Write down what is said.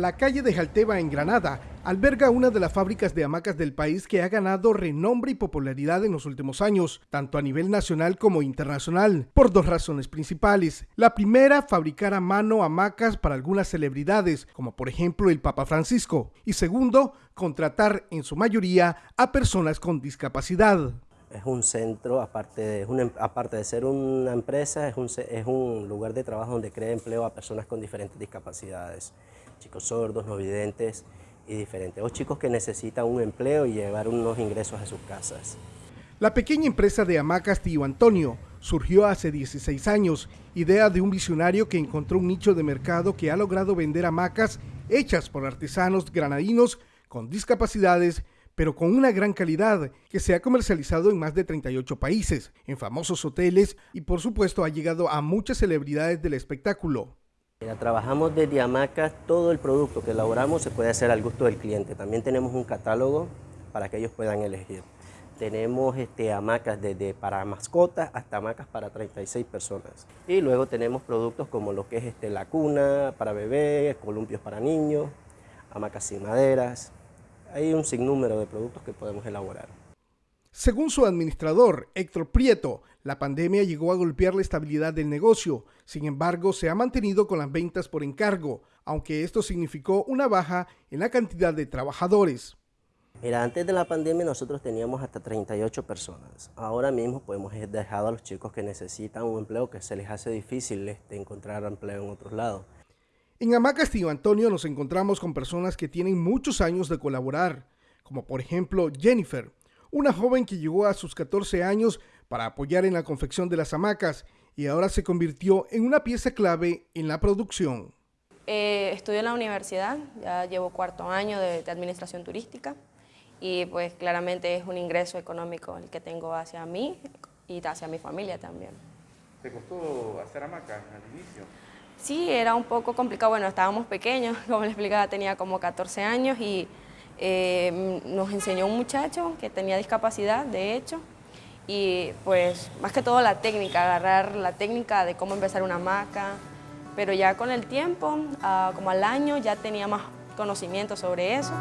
La calle de Jalteba en Granada alberga una de las fábricas de hamacas del país que ha ganado renombre y popularidad en los últimos años, tanto a nivel nacional como internacional, por dos razones principales. La primera, fabricar a mano hamacas para algunas celebridades, como por ejemplo el Papa Francisco. Y segundo, contratar en su mayoría a personas con discapacidad. Es un centro, aparte de, em, aparte de ser una empresa, es un, es un lugar de trabajo donde crea empleo a personas con diferentes discapacidades, chicos sordos, no videntes y diferentes, o chicos que necesitan un empleo y llevar unos ingresos a sus casas. La pequeña empresa de hamacas Tío Antonio surgió hace 16 años, idea de un visionario que encontró un nicho de mercado que ha logrado vender hamacas hechas por artesanos granadinos con discapacidades pero con una gran calidad que se ha comercializado en más de 38 países, en famosos hoteles y por supuesto ha llegado a muchas celebridades del espectáculo. trabajamos desde hamacas, todo el producto que elaboramos se puede hacer al gusto del cliente. También tenemos un catálogo para que ellos puedan elegir. Tenemos este, hamacas desde para mascotas hasta hamacas para 36 personas. Y luego tenemos productos como lo que es este, la cuna para bebés, columpios para niños, hamacas sin maderas, hay un sinnúmero de productos que podemos elaborar. Según su administrador, Héctor Prieto, la pandemia llegó a golpear la estabilidad del negocio, sin embargo se ha mantenido con las ventas por encargo, aunque esto significó una baja en la cantidad de trabajadores. Mira, antes de la pandemia nosotros teníamos hasta 38 personas. Ahora mismo podemos hemos dejado a los chicos que necesitan un empleo que se les hace difícil este, encontrar empleo en otros lados. En Amacas Castillo Antonio nos encontramos con personas que tienen muchos años de colaborar, como por ejemplo Jennifer, una joven que llegó a sus 14 años para apoyar en la confección de las hamacas y ahora se convirtió en una pieza clave en la producción. Eh, estudio en la universidad, ya llevo cuarto año de, administración turística y pues claramente es un ingreso económico el que tengo hacia mí y hacia mi familia también. ¿Te costó hacer hamacas al inicio? Sí, era un poco complicado, bueno, estábamos pequeños, como le explicaba, tenía como 14 años y eh, nos enseñó un muchacho que tenía discapacidad, de hecho, y pues más que todo la técnica, agarrar la técnica de cómo empezar una hamaca, pero ya con el tiempo, ah, como al año, ya tenía más conocimiento sobre eso.